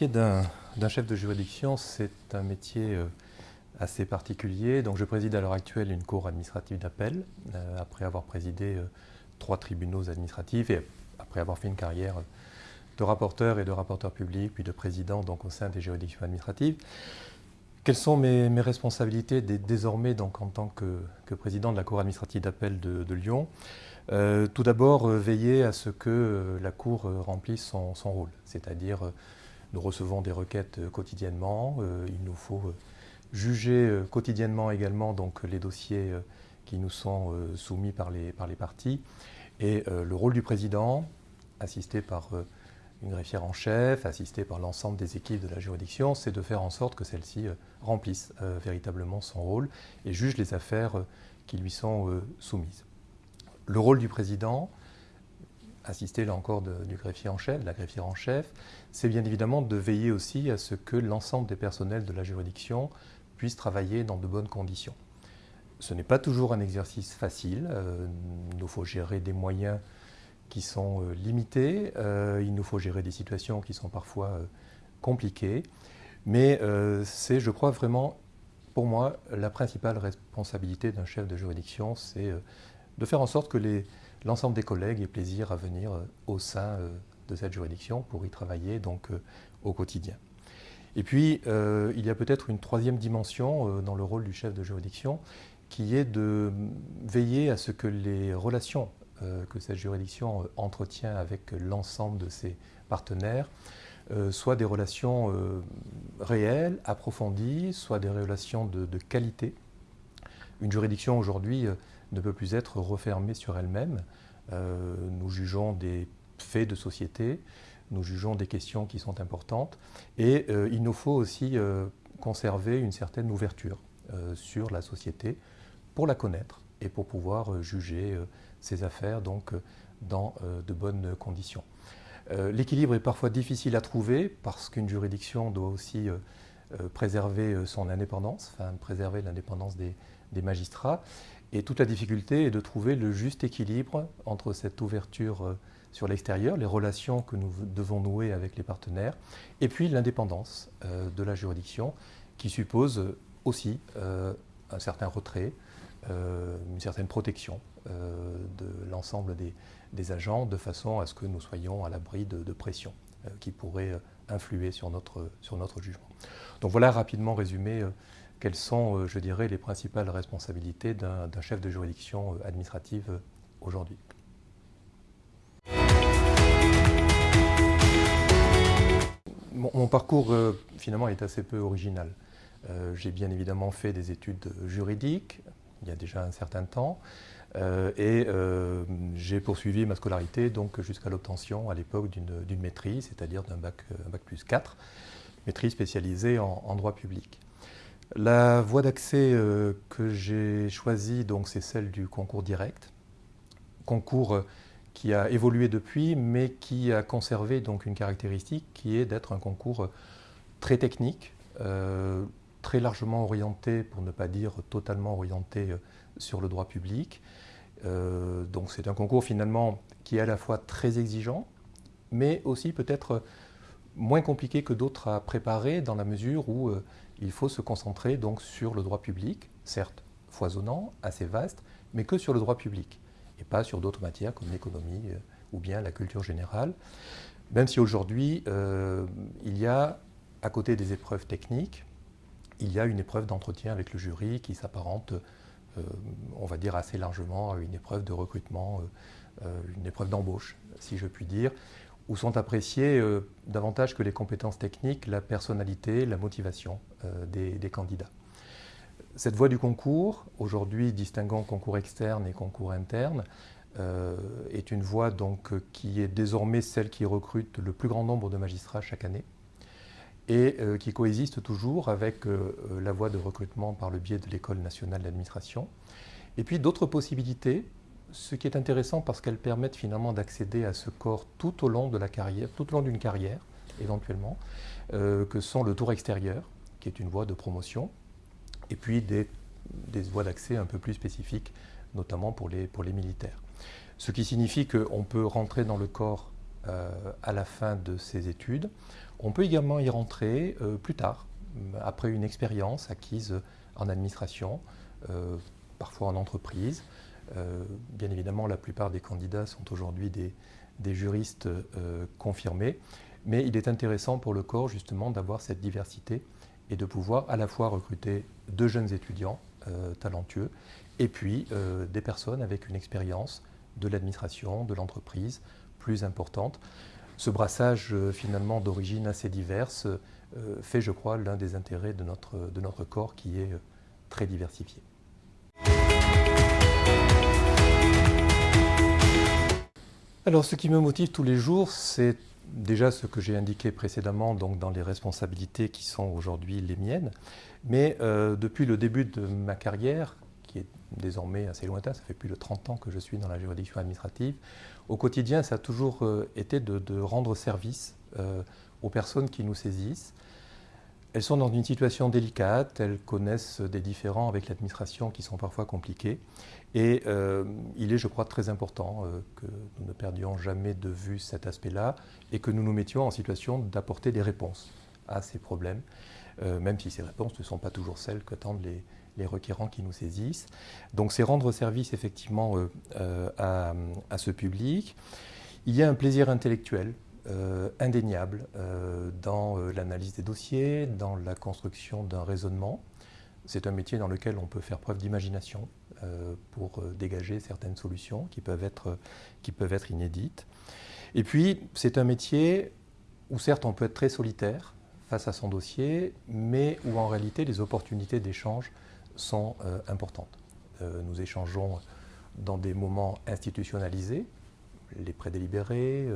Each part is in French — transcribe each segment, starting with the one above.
Métier d'un chef de juridiction, c'est un métier euh, assez particulier. Donc, je préside à l'heure actuelle une cour administrative d'appel, euh, après avoir présidé euh, trois tribunaux administratifs et après avoir fait une carrière de rapporteur et de rapporteur public, puis de président au sein des juridictions administratives. Quelles sont mes, responsabilités désormais donc, en tant que, président de la Cour administrative d'appel de, Lyon? Tout d'abord, veiller à ce que la Cour remplisse son rôle, c'est-à-dire nous recevons des requêtes euh, quotidiennement. Euh, il nous faut euh, juger quotidiennement également donc, les dossiers qui nous sont soumis par les, par les parties. Et le rôle du président, assisté par une greffière en chef, assisté par l'ensemble des équipes de la juridiction, c'est de faire en sorte que celle-ci remplisse véritablement son rôle et juge les affaires qui lui sont soumises. Le rôle du président, assister là encore du greffier en chef, de la greffière en chef, c'est bien évidemment de veiller aussi à ce que l'ensemble des personnels de la juridiction puissent travailler dans de bonnes conditions. Ce n'est pas toujours un exercice facile, euh, il nous faut gérer des moyens qui sont euh, limités, euh, il nous faut gérer des situations qui sont parfois compliquées, mais c'est, je crois, vraiment, pour moi, la principale responsabilité d'un chef de juridiction, c'est de faire en sorte que les, l'ensemble des collègues aient plaisir à venir euh, au sein euh, de cette juridiction pour y travailler donc euh, au quotidien. Et puis, il y a peut-être une troisième dimension dans le rôle du chef de juridiction qui est de veiller à ce que les relations que cette juridiction entretient avec l'ensemble de ses partenaires soient des relations réelles, approfondies, soient des relations de, de qualité. Une juridiction aujourd'hui ne peut plus être refermée sur elle-même. Euh, nous jugeons des faits de société, nous jugeons des questions qui sont importantes et euh, il nous faut aussi euh, conserver une certaine ouverture sur la société pour la connaître et pour pouvoir juger ces affaires donc, dans de bonnes conditions. L'équilibre est parfois difficile à trouver parce qu'une juridiction doit aussi préserver son indépendance, enfin préserver l'indépendance des magistrats. Et toute la difficulté est de trouver le juste équilibre entre cette ouverture euh, sur l'extérieur, les relations que nous devons nouer avec les partenaires, et puis l'indépendance euh, de la juridiction qui suppose aussi euh, un certain retrait, une certaine protection de l'ensemble des, agents de façon à ce que nous soyons à l'abri de, de pressions qui pourraient influer sur notre, sur notre jugement. Donc voilà rapidement résumé quelles sont, euh, je dirais, les principales responsabilités d'un chef de juridiction euh, administrative euh, aujourd'hui? Mon, parcours, finalement, est assez peu original. J'ai bien évidemment fait des études juridiques, il y a déjà un certain temps, et j'ai poursuivi ma scolarité jusqu'à l'obtention à l'époque d'une maîtrise, c'est-à-dire d'un bac, bac, plus 4, maîtrise spécialisée en droit public. La voie d'accès euh, que j'ai choisie, c'est celle du concours direct. Concours euh, qui a évolué depuis, mais qui a conservé donc une caractéristique qui est d'être un concours euh, très technique, très largement orienté, pour ne pas dire totalement orienté sur le droit public. donc c'est un concours finalement qui est à la fois très exigeant, mais aussi peut-être moins compliqué que d'autres à préparer dans la mesure où il faut se concentrer donc sur le droit public, certes foisonnant, assez vaste, mais que sur le droit public et pas sur d'autres matières comme l'économie euh, ou bien la culture générale. Même si aujourd'hui, euh, il y a, à côté des épreuves techniques, il y a une épreuve d'entretien avec le jury qui s'apparente, on va dire assez largement, à une épreuve de recrutement, une épreuve d'embauche, si je puis dire, où sont appréciées euh, davantage que les compétences techniques, la personnalité, la motivation euh, des, candidats. Cette voie du concours, aujourd'hui distinguant concours externe et concours interne, euh, est une voie donc, qui est désormais celle qui recrute le plus grand nombre de magistrats chaque année et qui coexiste toujours avec la voie de recrutement par le biais de l'École nationale d'administration. Et puis d'autres possibilités ce qui est intéressant parce qu'elles permettent finalement d'accéder à ce corps tout au long de la carrière, tout au long d'une carrière éventuellement, euh, que sont le tour extérieur, qui est une voie de promotion, et puis des, voies d'accès un peu plus spécifiques, notamment pour les, pour les militaires. Ce qui signifie qu'on peut rentrer dans le corps à la fin de ses études. On peut également y rentrer plus tard, après une expérience acquise en administration, parfois en entreprise. Bien évidemment, la plupart des candidats sont aujourd'hui des, juristes confirmés, mais il est intéressant pour le corps justement d'avoir cette diversité et de pouvoir à la fois recruter de jeunes étudiants euh, talentueux et puis euh, des personnes avec une expérience de l'administration, de l'entreprise plus importante. Ce brassage euh, finalement d'origine assez diverse fait, je crois, l'un des intérêts de notre corps qui est très diversifié. Alors ce qui me motive tous les jours, c'est déjà ce que j'ai indiqué précédemment donc dans les responsabilités qui sont aujourd'hui les miennes, mais euh, depuis le début de ma carrière, qui est désormais assez lointain, ça fait plus de 30 ans que je suis dans la juridiction administrative, au quotidien ça a toujours euh, été de, rendre service euh, aux personnes qui nous saisissent, elles sont dans une situation délicate, elles connaissent des différends avec l'administration qui sont parfois compliqués. Et euh, il est, je crois, très important euh, que nous ne perdions jamais de vue cet aspect-là et que nous nous mettions en situation d'apporter des réponses à ces problèmes, euh, même si ces réponses ne sont pas toujours celles qu'attendent les, les, requérants qui nous saisissent. Donc c'est rendre service effectivement à, à, ce public. Il y a un plaisir intellectuel indéniable dans l'analyse des dossiers, dans la construction d'un raisonnement. C'est un métier dans lequel on peut faire preuve d'imagination pour dégager certaines solutions qui peuvent, être, qui peuvent être inédites. Et puis, c'est un métier où certes on peut être très solitaire face à son dossier, mais où en réalité les opportunités d'échange sont importantes. nous échangeons dans des moments institutionnalisés, les prédélibérés,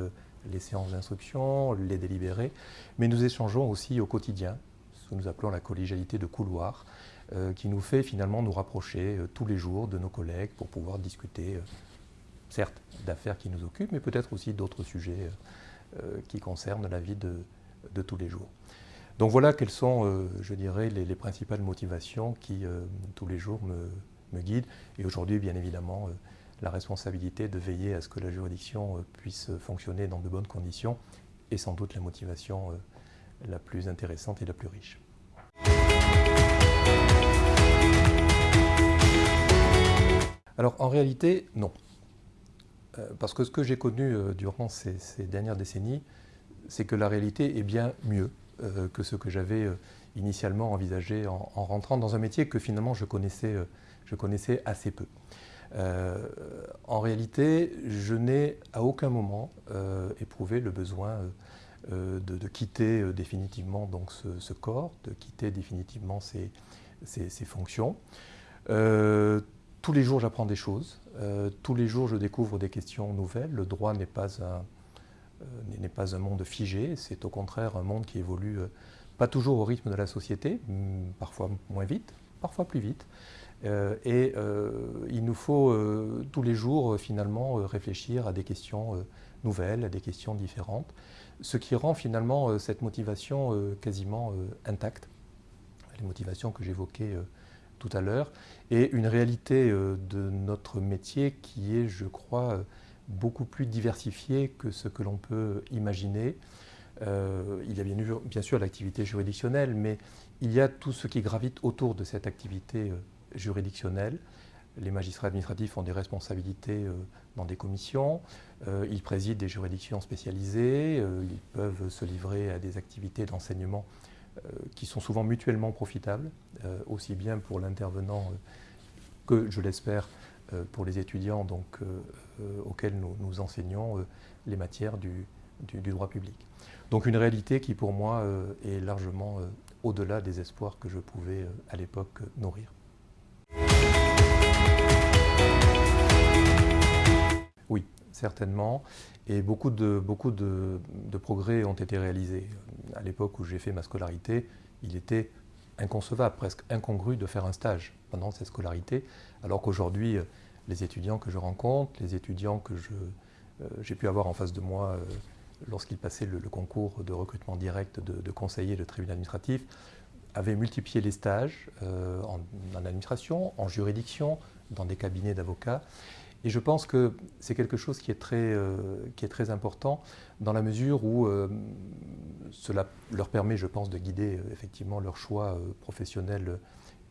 les séances d'instruction, les délibérés, mais nous échangeons aussi au quotidien, ce que nous appelons la collégialité de couloir, euh, qui nous fait finalement nous rapprocher euh, tous les jours de nos collègues pour pouvoir discuter, euh, certes, d'affaires qui nous occupent, mais peut-être aussi d'autres sujets qui concernent la vie de, tous les jours. Donc voilà quelles sont, je dirais, les, principales motivations qui, tous les jours, me, guident. Et aujourd'hui, bien évidemment, la responsabilité de veiller à ce que la juridiction euh, puisse fonctionner dans de bonnes conditions est sans doute la motivation euh, la plus intéressante et la plus riche. Alors en réalité, non. Euh, parce que ce que j'ai connu durant ces, dernières décennies, c'est que la réalité est bien mieux que ce que j'avais initialement envisagé en, rentrant dans un métier que finalement je connaissais, assez peu. Euh, en réalité, je n'ai à aucun moment euh, éprouvé le besoin euh, de, quitter définitivement donc ce, corps, de quitter définitivement ces, fonctions. Tous les jours, j'apprends des choses. tous les jours, je découvre des questions nouvelles. Le droit n'est pas un, n'est pas un monde figé, c'est au contraire un monde qui évolue pas toujours au rythme de la société, parfois moins vite, parfois plus vite. Euh, et euh, il nous faut euh, tous les jours finalement réfléchir à des questions nouvelles, à des questions différentes, ce qui rend finalement cette motivation quasiment intacte, les motivations que j'évoquais tout à l'heure, et une réalité de notre métier qui est, je crois, beaucoup plus diversifiée que ce que l'on peut imaginer. il y a bien, bien sûr l'activité juridictionnelle, mais il y a tout ce qui gravite autour de cette activité juridictionnelle. Les magistrats administratifs ont des responsabilités euh, dans des commissions, euh, ils président des juridictions spécialisées, euh, ils peuvent se livrer à des activités d'enseignement qui sont souvent mutuellement profitables, aussi bien pour l'intervenant que, je l'espère, pour les étudiants donc, auxquels nous, enseignons les matières du, du, droit public. Donc une réalité qui pour moi est largement au-delà des espoirs que je pouvais à l'époque nourrir. Oui, certainement. Et beaucoup de, progrès ont été réalisés. À l'époque où j'ai fait ma scolarité, il était inconcevable, presque incongru de faire un stage pendant cette scolarité, alors qu'aujourd'hui, les étudiants que je rencontre, les étudiants que euh, j'ai pu avoir en face de moi euh, lorsqu'ils passaient le, concours de recrutement direct de, de conseiller de tribunal administratif, avaient multiplié les stages euh, en, administration, en juridiction, dans des cabinets d'avocats. Et je pense que c'est quelque chose qui est, très, qui est très important dans la mesure où cela leur permet, je pense, de guider effectivement leur choix professionnel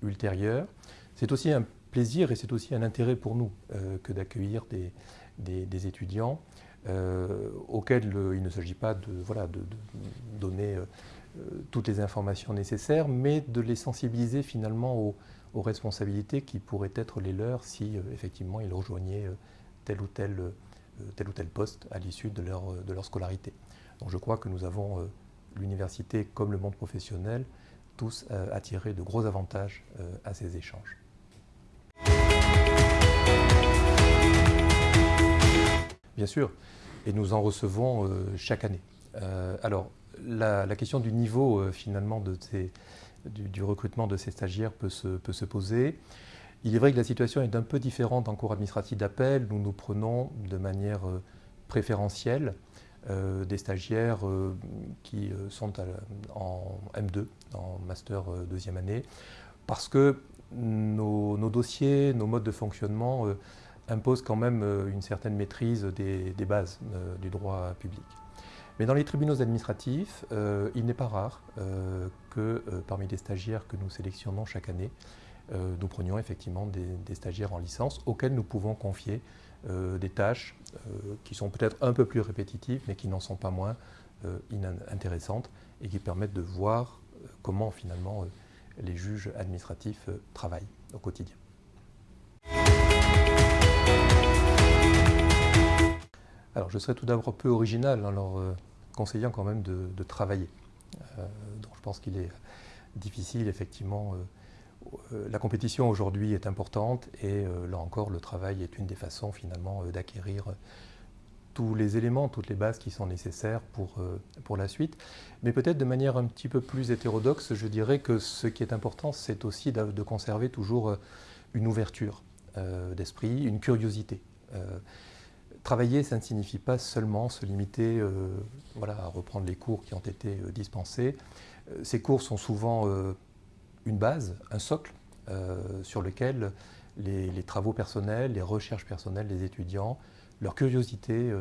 ultérieur. C'est aussi un plaisir et c'est aussi un intérêt pour nous que d'accueillir des, étudiants auxquels il ne s'agit pas de, voilà, de, de donner euh, toutes les informations nécessaires, mais de les sensibiliser finalement aux, responsabilités qui pourraient être les leurs si euh, effectivement ils rejoignaient euh, tel ou tel, tel ou tel poste à l'issue de leur, de leur scolarité. Donc je crois que nous avons, l'université comme le monde professionnel, tous attiré de gros avantages à ces échanges. Bien sûr, et nous en recevons chaque année. alors, la, question du niveau euh, finalement du, recrutement de ces stagiaires peut se, poser. Il est vrai que la situation est un peu différente en cours administratif d'appel. Nous nous prenons de manière euh, préférentielle euh, des stagiaires qui sont en M2, en master deuxième année, parce que nos, dossiers, nos modes de fonctionnement imposent quand même une certaine maîtrise des bases du droit public. Mais dans les tribunaux administratifs, euh, il n'est pas rare euh, que euh, parmi les stagiaires que nous sélectionnons chaque année, nous prenions effectivement des, stagiaires en licence auxquels nous pouvons confier des tâches qui sont peut-être un peu plus répétitives, mais qui n'en sont pas moins inintéressantes et qui permettent de voir comment finalement les juges administratifs travaillent au quotidien. Alors je serais tout d'abord peu original alors conseillant quand même de, travailler. Euh, donc je pense qu'il est difficile, effectivement. Euh, euh, la compétition aujourd'hui est importante et là encore, le travail est une des façons finalement d'acquérir tous les éléments, toutes les bases qui sont nécessaires pour, pour la suite. Mais peut-être de manière un petit peu plus hétérodoxe, je dirais que ce qui est important, c'est aussi de, conserver toujours une ouverture d'esprit, une curiosité. Travailler, ça ne signifie pas seulement se limiter euh, voilà, à reprendre les cours qui ont été euh, dispensés. Euh, ces cours sont souvent une base, un socle sur lequel les, travaux personnels, les recherches personnelles des étudiants, leur curiosité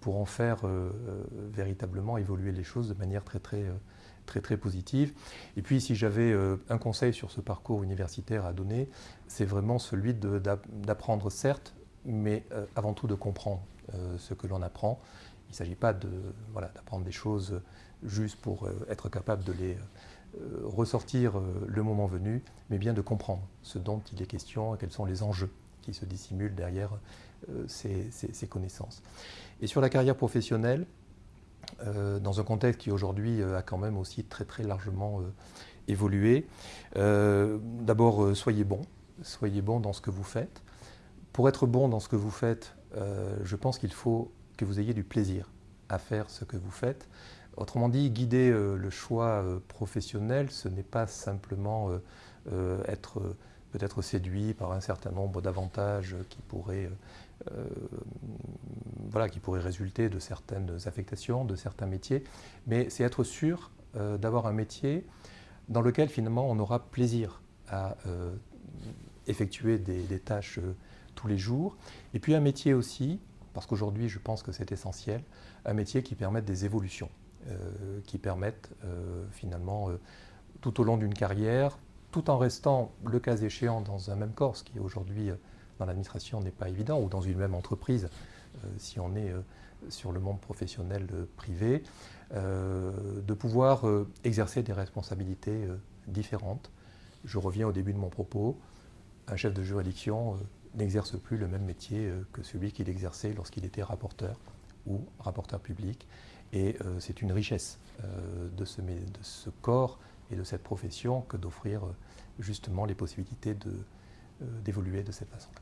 pourront faire véritablement évoluer les choses de manière très très, très, très positive. Et puis si j'avais un conseil sur ce parcours universitaire à donner, c'est vraiment celui d'apprendre certes mais euh, avant tout de comprendre euh, ce que l'on apprend. Il ne s'agit pas d'apprendre des choses juste pour euh, être capable de les ressortir le moment venu, mais bien de comprendre ce dont il est question et quels sont les enjeux qui se dissimulent derrière ces, connaissances. Et sur la carrière professionnelle, dans un contexte qui aujourd'hui a quand même aussi très très largement évolué, d'abord soyez bon, soyez bon dans ce que vous faites, pour être bon dans ce que vous faites, euh, je pense qu'il faut que vous ayez du plaisir à faire ce que vous faites. Autrement dit, guider euh, le choix euh, professionnel, ce n'est pas simplement être peut-être séduit par un certain nombre d'avantages qui pourraient voilà, qui pourraient résulter de certaines affectations, de certains métiers, mais c'est être sûr d'avoir un métier dans lequel finalement on aura plaisir à effectuer des, tâches tous les jours. Et puis un métier aussi, parce qu'aujourd'hui je pense que c'est essentiel, un métier qui permette des évolutions, euh, qui permette euh, finalement euh, tout au long d'une carrière, tout en restant le cas échéant dans un même corps, ce qui aujourd'hui dans l'administration n'est pas évident, ou dans une même entreprise, si on est sur le monde professionnel privé, de pouvoir exercer des responsabilités différentes. Je reviens au début de mon propos, un chef de juridiction n'exerce plus le même métier euh, que celui qu'il exerçait lorsqu'il était rapporteur ou rapporteur public. Et euh, c'est une richesse euh, de ce, de, ce, corps et de cette profession que d'offrir justement les possibilités d'évoluer de, de cette façon-là.